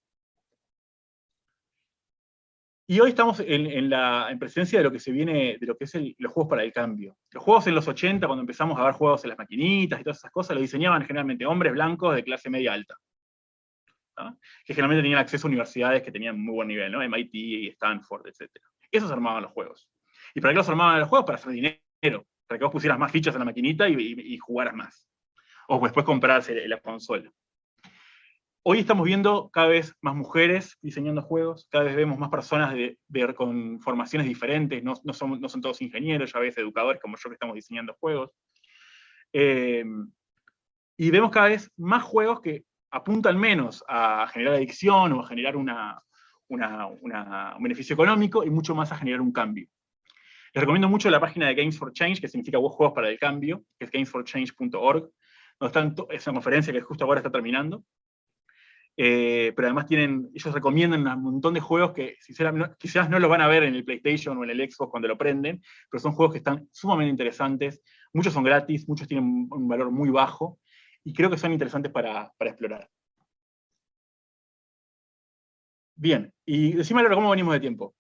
Y hoy estamos en, la, en presencia de lo que se viene, de lo que es los juegos para el cambio. Los juegos en los 80, cuando empezamos a ver juegos en las maquinitas y todas esas cosas, los diseñaban generalmente hombres blancos de clase media alta. Que generalmente tenían acceso a universidades que tenían muy buen nivel, ¿no? MIT, Stanford, etc. Esos armaban los juegos. ¿Y para qué los armaban los juegos? Para hacer dinero, para que vos pusieras más fichas en la maquinita y jugaras más o después comprarse la consola. Hoy estamos viendo cada vez más mujeres diseñando juegos, cada vez vemos más personas de, con formaciones diferentes, no, son, todos ingenieros, ya ves educadores como yo que estamos diseñando juegos. Em, y vemos cada vez más juegos que apuntan menos a generar adicción o a generar una, una, un beneficio económico y mucho más a generar un cambio. Les recomiendo mucho la página de Games for Change, que significa Juegos para el Cambio, que es gamesforchange.org, es una conferencia que justo ahora está terminando. Eh, pero además tienen, ellos recomiendan un montón de juegos que quizás no lo van a ver en el PlayStation o en el Xbox cuando lo prenden, pero son juegos que están sumamente interesantes, muchos son gratis, muchos tienen un valor muy bajo, y creo que son interesantes para, para explorar. Bien, y decime ahora cómo venimos de tiempo.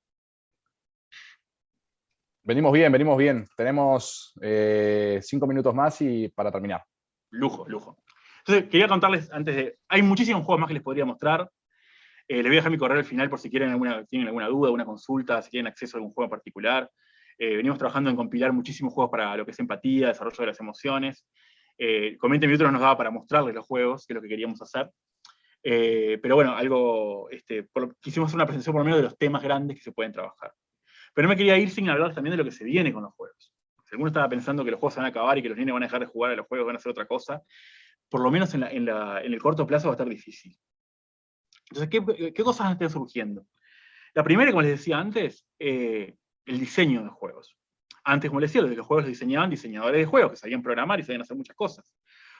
Venimos bien, venimos bien. Tenemos eh, cinco minutos más y para terminar lujo, lujo. Entonces, quería contarles antes de... Hay muchísimos juegos más que les podría mostrar. Eh, les voy a dejar mi correo al final por si quieren alguna, tienen alguna duda, alguna consulta, si tienen acceso a algún juego en particular. Eh, venimos trabajando en compilar muchísimos juegos para lo que es empatía, desarrollo de las emociones. Eh, con 20 minutos nos daba para mostrarles los juegos, que es lo que queríamos hacer. Eh, pero bueno, algo, este, quisimos hacer una presentación por lo menos de los temas grandes que se pueden trabajar. Pero no me quería ir sin hablar también de lo que se viene con los juegos si alguno estaba pensando que los juegos se van a acabar y que los niños van a dejar de jugar a los juegos, van a hacer otra cosa, por lo menos en, el corto plazo va a estar difícil. Entonces, ¿qué, cosas están surgiendo? La primera, como les decía antes, eh, el diseño de juegos. Antes, como les decía, los juegos los diseñaban diseñadores de juegos, que sabían programar y sabían hacer muchas cosas.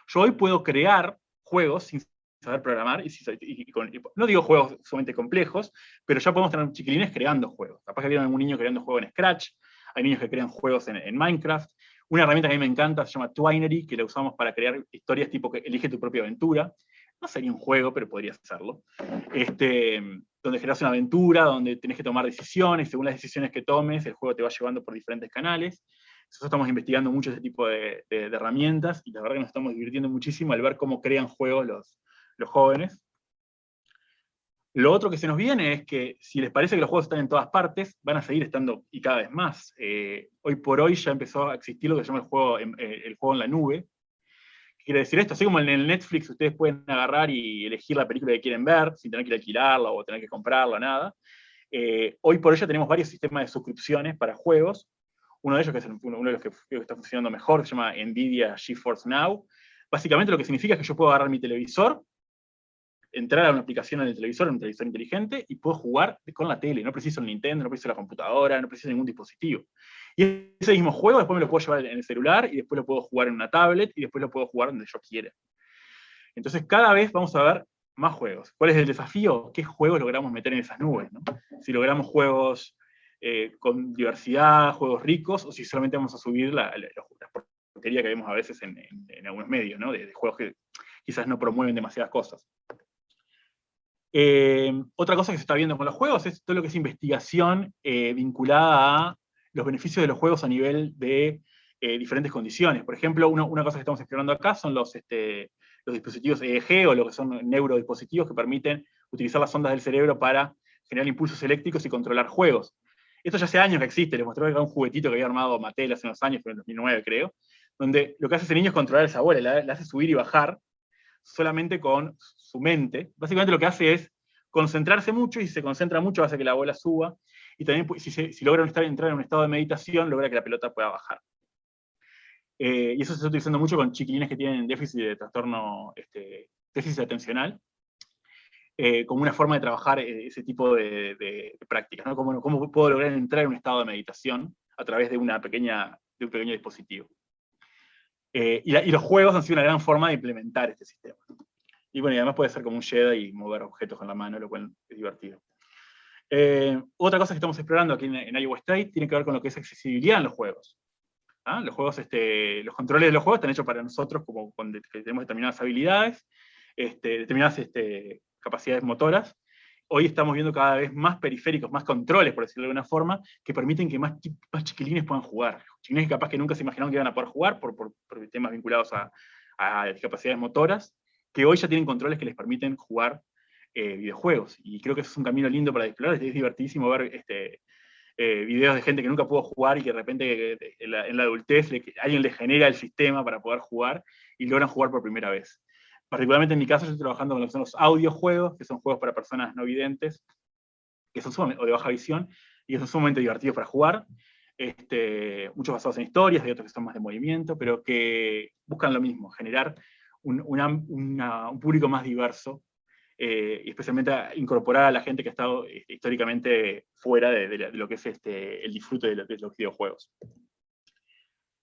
Yo hoy puedo crear juegos sin saber programar, y, no digo juegos sumamente complejos, pero ya podemos tener chiquilines creando juegos. Capaz que vieron algún niño creando juegos en Scratch, hay niños que crean juegos en, Minecraft. Una herramienta que a mí me encanta se llama Twinery, que la usamos para crear historias tipo elige tu propia aventura. No sería un juego, pero podría hacerlo. Este, donde generas una aventura, donde tenés que tomar decisiones, según las decisiones que tomes, el juego te va llevando por diferentes canales. Nosotros estamos investigando mucho ese tipo de, herramientas, y la verdad que nos estamos divirtiendo muchísimo al ver cómo crean juegos los, los jóvenes. Lo otro que se nos viene es que si les parece que los juegos están en todas partes, van a seguir estando y cada vez más. Eh, hoy por hoy ya empezó a existir lo que se llama el juego eh, el juego en la nube. ¿Qué quiere decir esto? Así como en el Netflix ustedes pueden agarrar y elegir la película que quieren ver, sin tener que alquilarla o tener que comprarla, nada. Eh, hoy por hoy ya tenemos varios sistemas de suscripciones para juegos. Uno de ellos, que es uno de los que, que está funcionando mejor, se llama NVIDIA GeForce Now. Básicamente lo que significa es que yo puedo agarrar mi televisor, entrar a una aplicación en el televisor, en un televisor inteligente, y puedo jugar con la tele. No preciso el Nintendo, no preciso la computadora, no preciso ningún dispositivo. Y ese mismo juego después me lo puedo llevar en el celular, y después lo puedo jugar en una tablet, y después lo puedo jugar donde yo quiera. Entonces cada vez vamos a ver más juegos. ¿Cuál es el desafío? ¿Qué juegos logramos meter en esas nubes? Si logramos juegos eh, con diversidad, juegos ricos, o si solamente vamos a subir la, porquería que vemos a veces en, algunos medios, ¿no? de, juegos que quizás no promueven demasiadas cosas. Eh, otra cosa que se está viendo con los juegos es todo lo que es investigación eh, vinculada a los beneficios de los juegos a nivel de eh, diferentes condiciones. Por ejemplo, una cosa que estamos explorando acá son los, este, dispositivos EEG o lo que son neurodispositivos que permiten utilizar las ondas del cerebro para generar impulsos eléctricos y controlar juegos. Esto ya hace años que existe, les mostré acá un juguetito que había armado Mattel hace unos años, pero en 2009 creo, donde lo que hace ese niño es controlar esa bola, la hace subir y bajar, solamente con su mente. Básicamente lo que hace es concentrarse mucho, y si se concentra mucho hace que la bola suba, y también si, si logran estar, entrar en un estado de meditación, logra que la pelota pueda bajar. Eh, y eso se está utilizando mucho con chiquilines que tienen déficit de trastorno, este, déficit atencional, eh, como una forma de trabajar eh, ese tipo de, prácticas, ¿no? ¿Cómo, ¿Cómo, puedo lograr entrar en un estado de meditación a través de, una pequeña, de un pequeño dispositivo? y, los juegos han sido una gran forma de implementar este sistema. Y bueno, y además puede ser como un Jedi y mover objetos con la mano, lo cual es divertido. Otra cosa que estamos explorando aquí en, en Iowa State tiene que ver con lo que es accesibilidad en los juegos. ¿ah? Los, juegos, este, los controles de los juegos están hechos para nosotros como cuando tenemos determinadas habilidades, este, determinadas este, capacidades motoras. Hoy estamos viendo cada vez más periféricos, más controles, por decirlo de alguna forma, que permiten que más, más chiquilines puedan jugar. Chiquilines capaz que nunca se imaginaron que iban a poder jugar por, por, temas vinculados a, a, discapacidades motoras, que hoy ya tienen controles que les permiten jugar eh, videojuegos. Y creo que eso es un camino lindo para explorar, es divertidísimo ver este, eh, videos de gente que nunca pudo jugar y que de repente en la, adultez alguien le genera el sistema para poder jugar y logran jugar por primera vez. Particularmente en mi caso, yo estoy trabajando con lo que son los audiojuegos, que son juegos para personas no videntes, que son o de baja visión, y que son sumamente divertidos para jugar, este, muchos basados en historias, hay otros que son más de movimiento, pero que buscan lo mismo, generar un, un público más diverso eh, y especialmente incorporar a la gente que ha estado este, históricamente fuera de, lo que es este, el disfrute de, los videojuegos.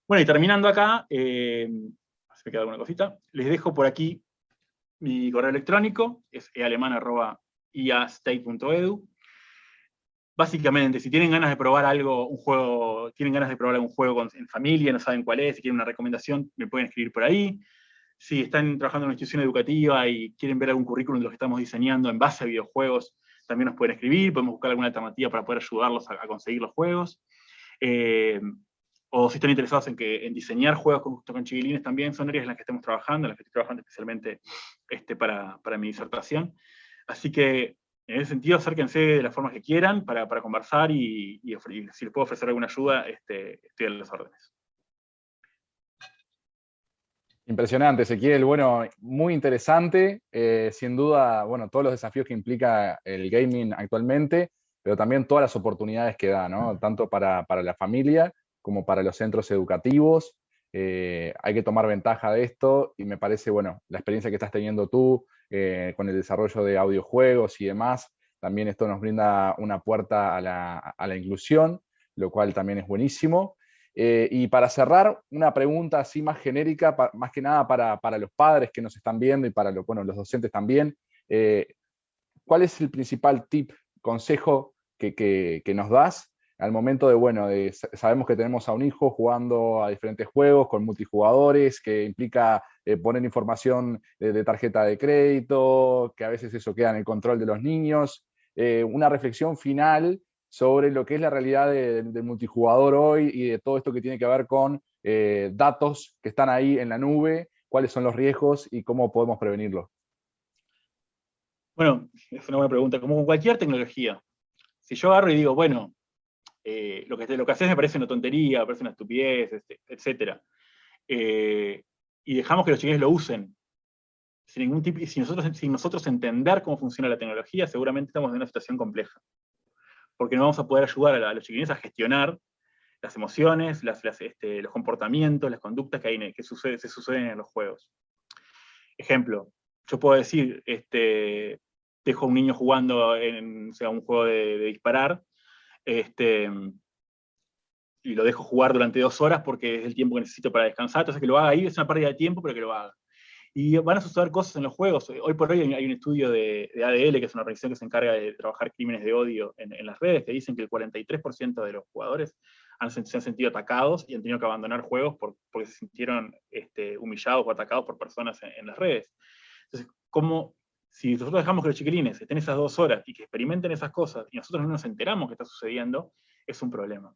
Bueno, y terminando acá, eh, se me queda alguna cosita, les dejo por aquí mi correo electrónico, es ealeman.iastate.edu. Básicamente, si tienen ganas de probar algo, un juego, tienen ganas de probar algún juego en familia, no saben cuál es, si quieren una recomendación, me pueden escribir por ahí si están trabajando en una institución educativa y quieren ver algún currículum de lo que estamos diseñando en base a videojuegos, también nos pueden escribir, podemos buscar alguna alternativa para poder ayudarlos a, conseguir los juegos. Eh, o si están interesados en, que, en diseñar juegos con, con chiquilines, también son áreas en las que estamos trabajando, en las que estoy trabajando especialmente este, para, para mi disertación. Así que, en ese sentido, acérquense de las formas que quieran para, para conversar y, y, si les puedo ofrecer alguna ayuda, este, estoy a las órdenes. Impresionante, Ezequiel. Bueno, muy interesante. Eh, sin duda, bueno, todos los desafíos que implica el gaming actualmente, pero también todas las oportunidades que da, ¿no? Tanto para, la familia como para los centros educativos. Eh, hay que tomar ventaja de esto y me parece, bueno, la experiencia que estás teniendo tú eh, con el desarrollo de audiojuegos y demás, también esto nos brinda una puerta a la, a la inclusión, lo cual también es buenísimo. Eh, y para cerrar, una pregunta así más genérica, más que nada para, los padres que nos están viendo y para los, bueno, los docentes también. Eh, ¿Cuál es el principal tip, consejo que, nos das al momento de, bueno, sabemos que tenemos a un hijo jugando a diferentes juegos con multijugadores, que implica eh, poner información de, tarjeta de crédito, que a veces eso queda en el control de los niños. una reflexión final sobre lo que es la realidad del multijugador hoy y de todo esto que tiene que ver con eh, datos que están ahí en la nube, cuáles son los riesgos y cómo podemos prevenirlos. Bueno, es una buena pregunta. Como con cualquier tecnología, si yo agarro y digo, bueno, eh, lo, que, lo haces me parece una tontería, me parece una estupidez, este, etc. Eh, y dejamos que los chiquillos lo usen, sin ningún tipo, nosotros, sin nosotros entender cómo funciona la tecnología, seguramente estamos en una situación compleja porque no vamos a poder ayudar a, los chiquilines a gestionar las emociones, este, los comportamientos, las conductas que, hay, que se suceden en los juegos. Ejemplo, yo puedo decir, este, dejo a un niño jugando en sea, un juego de, disparar, este, y lo dejo jugar durante dos horas porque es el tiempo que necesito para descansar, entonces que lo haga ahí es una pérdida de tiempo, pero que lo haga. Y van a suceder cosas en los juegos. Hoy por hoy hay un estudio de, ADL, que es una organización que se encarga de trabajar crímenes de odio en, las redes, que dicen que el 43% de los jugadores han, se han sentido atacados y han tenido que abandonar juegos porque se sintieron este, humillados o atacados por personas en, las redes. Entonces, ¿cómo, si nosotros dejamos que los chiquilines estén esas dos horas y que experimenten esas cosas y nosotros no nos enteramos que está sucediendo, es un problema.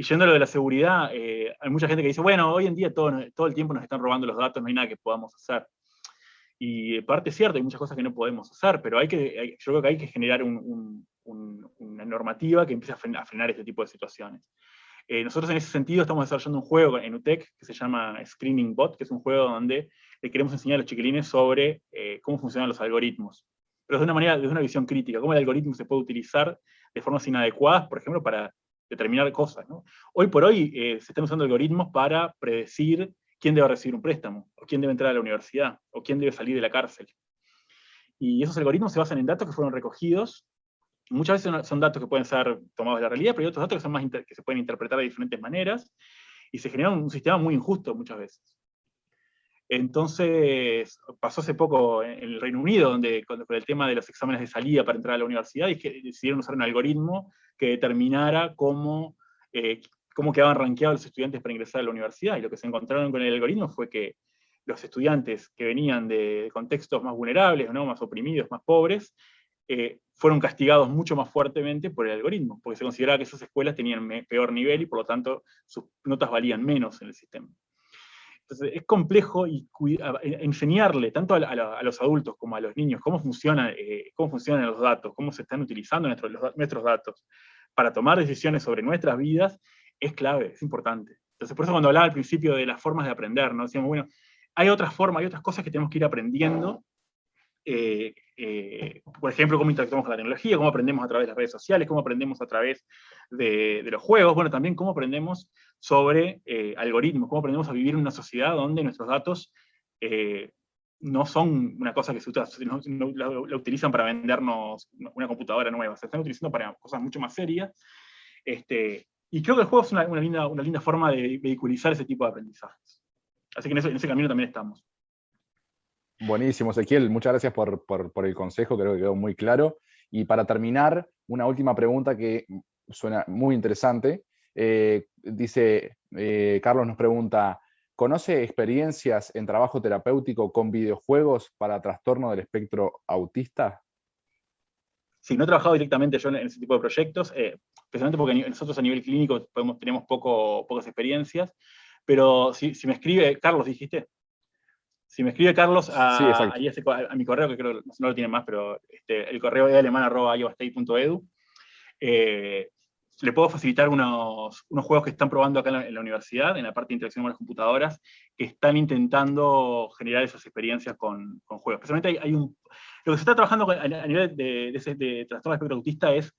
Y yendo a lo de la seguridad, eh, hay mucha gente que dice, bueno, hoy en día todo, todo el tiempo nos están robando los datos, no hay nada que podamos hacer. Y parte es cierto, hay muchas cosas que no podemos hacer, pero hay que, yo creo que hay que generar una normativa que empiece a frenar, este tipo de situaciones. Eh, nosotros en ese sentido estamos desarrollando un juego en UTEC que se llama Screening Bot, que es un juego donde le queremos enseñar a los chiquilines sobre eh, cómo funcionan los algoritmos, pero de una manera, desde una visión crítica, cómo el algoritmo se puede utilizar de formas inadecuadas, por ejemplo, para determinar cosas. Hoy por hoy eh, se están usando algoritmos para predecir quién debe recibir un préstamo, o quién debe entrar a la universidad, o quién debe salir de la cárcel. Y esos algoritmos se basan en datos que fueron recogidos. Muchas veces son datos que pueden ser tomados de la realidad, pero hay otros datos que, son más que se pueden interpretar de diferentes maneras, y se genera un sistema muy injusto muchas veces. Entonces, pasó hace poco en el Reino Unido, donde con, el tema de los exámenes de salida para entrar a la universidad, y que decidieron usar un algoritmo que determinara cómo, eh, cómo quedaban rankeados los estudiantes para ingresar a la universidad. Y lo que se encontraron con el algoritmo fue que los estudiantes que venían de contextos más vulnerables, ¿no? más oprimidos, más pobres, eh, fueron castigados mucho más fuertemente por el algoritmo, porque se consideraba que esas escuelas tenían peor nivel y por lo tanto sus notas valían menos en el sistema. Entonces es complejo y enseñarle tanto a, los adultos como a los niños cómo, eh, cómo funcionan los datos, cómo se están utilizando nuestros, nuestros datos para tomar decisiones sobre nuestras vidas, es clave, es importante. Entonces por eso cuando hablaba al principio de las formas de aprender, ¿no? decíamos, bueno, hay otras formas, hay otras cosas que tenemos que ir aprendiendo eh, eh, por ejemplo, cómo interactuamos con la tecnología, cómo aprendemos a través de las redes sociales, cómo aprendemos a través de, los juegos, bueno, también cómo aprendemos sobre eh, algoritmos, cómo aprendemos a vivir en una sociedad donde nuestros datos no son una cosa que se no, la, utilizan para vendernos una computadora nueva, se están utilizando para cosas mucho más serias. Este, y creo que el juego es una linda forma de vehiculizar ese tipo de aprendizajes. Así que en ese camino también estamos. Buenísimo, Ezequiel. Muchas gracias por, el consejo, creo que quedó muy claro. Y para terminar, una última pregunta que suena muy interesante. Eh, dice, eh, Carlos nos pregunta, ¿conoce experiencias en trabajo terapéutico con videojuegos para trastorno del espectro autista? Sí, no he trabajado directamente yo en ese tipo de proyectos, eh, especialmente porque nosotros a nivel clínico tenemos poco, pocas experiencias, pero si me escribe, Carlos, dijiste. Si me escribe Carlos a, a, mi correo, que creo que no lo tiene más, pero este, el correo es alemán.iovastate.edu, eh, le puedo facilitar unos, unos, juegos que están probando acá en la, universidad, en la parte de interacción con las computadoras, que están intentando generar esas experiencias con, con juegos. Especialmente hay, un... Lo que se está trabajando a, nivel de, de, de trastorno de espectro autista es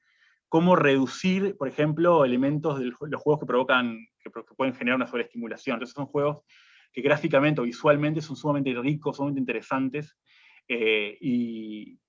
cómo reducir, por ejemplo, elementos de los juegos que provocan, que, que pueden generar una sobreestimulación. Entonces son juegos que gráficamente o visualmente son sumamente ricos, sumamente interesantes, eh, y,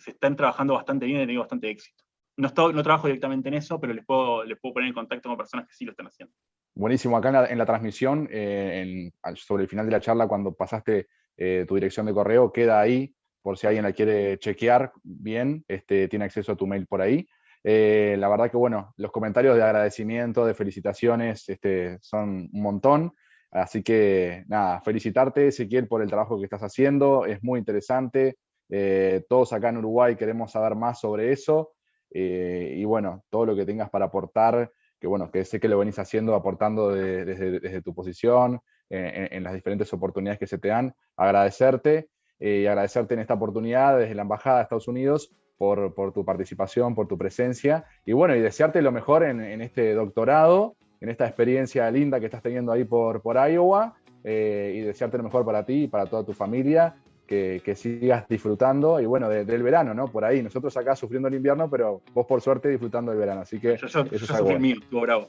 se están trabajando bastante bien y han tenido bastante éxito. No, no trabajo directamente en eso, pero les puedo, les puedo poner en contacto con personas que sí lo están haciendo. Buenísimo, acá en la, transmisión, eh, sobre el final de la charla, cuando pasaste eh, tu dirección de correo, queda ahí, por si alguien la quiere chequear bien, este, tiene acceso a tu mail por ahí. la verdad que, bueno, los comentarios de agradecimiento, de felicitaciones, este, son un montón. Así que nada, felicitarte Ezequiel por el trabajo que estás haciendo, es muy interesante. Eh, todos acá en Uruguay queremos saber más sobre eso. Eh, y bueno, todo lo que tengas para aportar, que bueno, que sé que lo venís haciendo, aportando desde, tu posición, eh, en, las diferentes oportunidades que se te dan, agradecerte y agradecerte en esta oportunidad desde la Embajada de Estados Unidos por, tu participación, por tu presencia, y bueno, y desearte lo mejor en este doctorado, en esta experiencia linda que estás teniendo ahí por, por Iowa eh, y desearte lo mejor para ti y para toda tu familia, que, sigas disfrutando y bueno, del verano, ¿no? Por ahí, nosotros acá sufriendo el invierno, pero vos por suerte disfrutando del verano, así que eso es algo mío, bravo.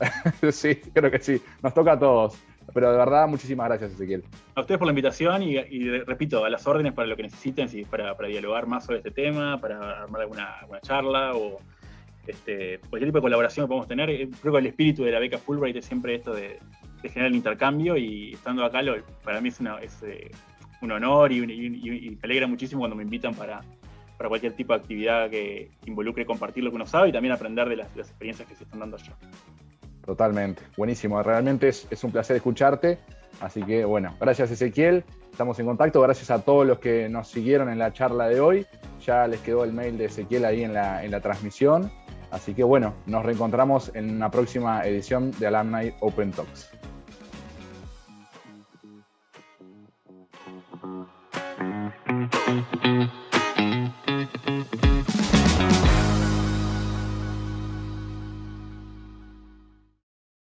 sí, creo que sí, nos toca a todos. Pero de verdad, muchísimas gracias, Ezequiel. A ustedes por la invitación y, repito, a las órdenes para lo que necesiten, si para, para dialogar más sobre este tema, para armar alguna, alguna charla o este, cualquier tipo de colaboración que podemos tener. Eh, creo que el espíritu de la beca Fulbright es siempre esto de, generar el intercambio y estando acá para mí es, eh, un honor y, me alegra muchísimo cuando me invitan para, para cualquier tipo de actividad que involucre compartir lo que uno sabe y también aprender de las, experiencias que se están dando allá. Totalmente, buenísimo. Realmente es, es, un placer escucharte. Así que bueno, gracias Ezequiel. Estamos en contacto. Gracias a todos los que nos siguieron en la charla de hoy. Ya les quedó el mail de Ezequiel ahí en la, en la transmisión. Así que bueno, nos reencontramos en una próxima edición de Alumni Open Talks.